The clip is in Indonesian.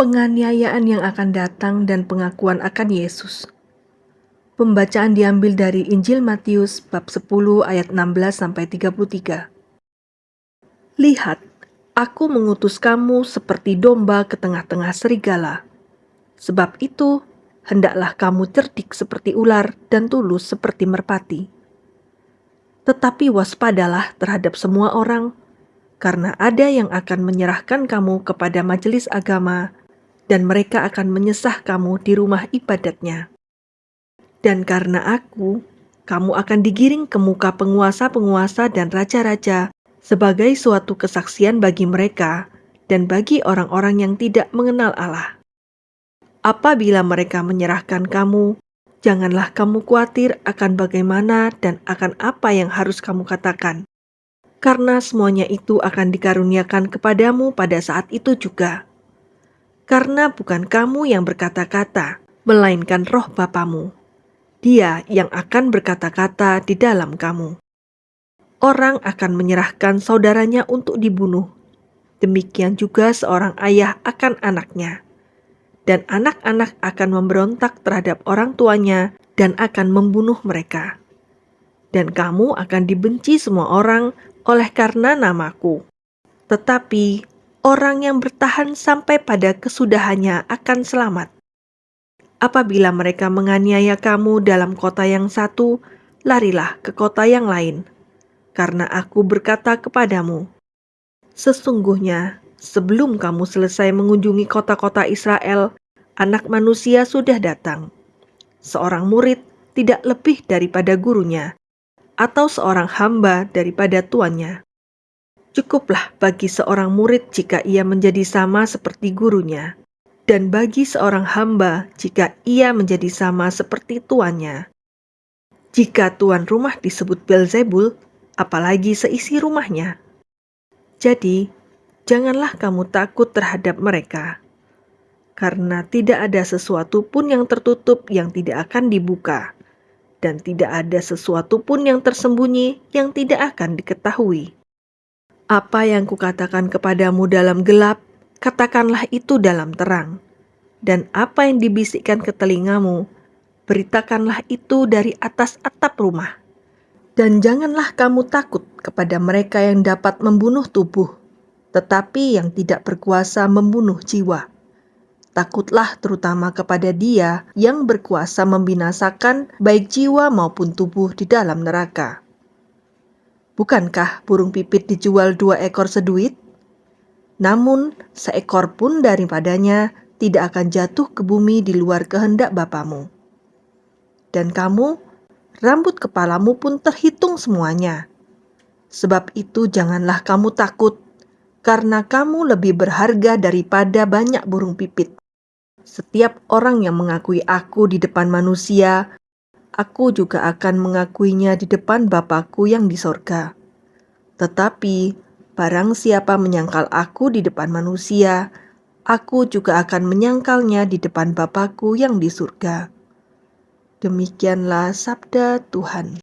penganiayaan yang akan datang dan pengakuan akan Yesus. Pembacaan diambil dari Injil Matius bab 10 ayat 16 sampai 33. Lihat, aku mengutus kamu seperti domba ke tengah-tengah serigala. Sebab itu, hendaklah kamu cerdik seperti ular dan tulus seperti merpati. Tetapi waspadalah terhadap semua orang, karena ada yang akan menyerahkan kamu kepada majelis agama dan mereka akan menyesah kamu di rumah ibadatnya. Dan karena aku, kamu akan digiring ke muka penguasa-penguasa dan raja-raja sebagai suatu kesaksian bagi mereka dan bagi orang-orang yang tidak mengenal Allah. Apabila mereka menyerahkan kamu, janganlah kamu khawatir akan bagaimana dan akan apa yang harus kamu katakan, karena semuanya itu akan dikaruniakan kepadamu pada saat itu juga. Karena bukan kamu yang berkata-kata, melainkan roh Bapamu. Dia yang akan berkata-kata di dalam kamu. Orang akan menyerahkan saudaranya untuk dibunuh. Demikian juga seorang ayah akan anaknya. Dan anak-anak akan memberontak terhadap orang tuanya dan akan membunuh mereka. Dan kamu akan dibenci semua orang oleh karena namaku. Tetapi orang yang bertahan sampai pada kesudahannya akan selamat apabila mereka menganiaya kamu dalam kota yang satu, larilah ke kota yang lain. Karena aku berkata kepadamu, sesungguhnya sebelum kamu selesai mengunjungi kota-kota Israel, anak manusia sudah datang. Seorang murid tidak lebih daripada gurunya, atau seorang hamba daripada tuannya. Cukuplah bagi seorang murid jika ia menjadi sama seperti gurunya dan bagi seorang hamba jika ia menjadi sama seperti tuannya. Jika tuan rumah disebut Belzebul, apalagi seisi rumahnya. Jadi, janganlah kamu takut terhadap mereka, karena tidak ada sesuatu pun yang tertutup yang tidak akan dibuka, dan tidak ada sesuatu pun yang tersembunyi yang tidak akan diketahui. Apa yang kukatakan kepadamu dalam gelap, katakanlah itu dalam terang. Dan apa yang dibisikkan ke telingamu, beritakanlah itu dari atas atap rumah. Dan janganlah kamu takut kepada mereka yang dapat membunuh tubuh, tetapi yang tidak berkuasa membunuh jiwa. Takutlah terutama kepada Dia yang berkuasa membinasakan baik jiwa maupun tubuh di dalam neraka. Bukankah burung pipit dijual dua ekor seduit? namun seekor pun daripadanya tidak akan jatuh ke bumi di luar kehendak Bapamu. Dan kamu, rambut kepalamu pun terhitung semuanya. Sebab itu janganlah kamu takut, karena kamu lebih berharga daripada banyak burung pipit. Setiap orang yang mengakui aku di depan manusia, aku juga akan mengakuinya di depan Bapakku yang di sorga. Tetapi Barang siapa menyangkal aku di depan manusia, aku juga akan menyangkalnya di depan Bapakku yang di surga. Demikianlah sabda Tuhan.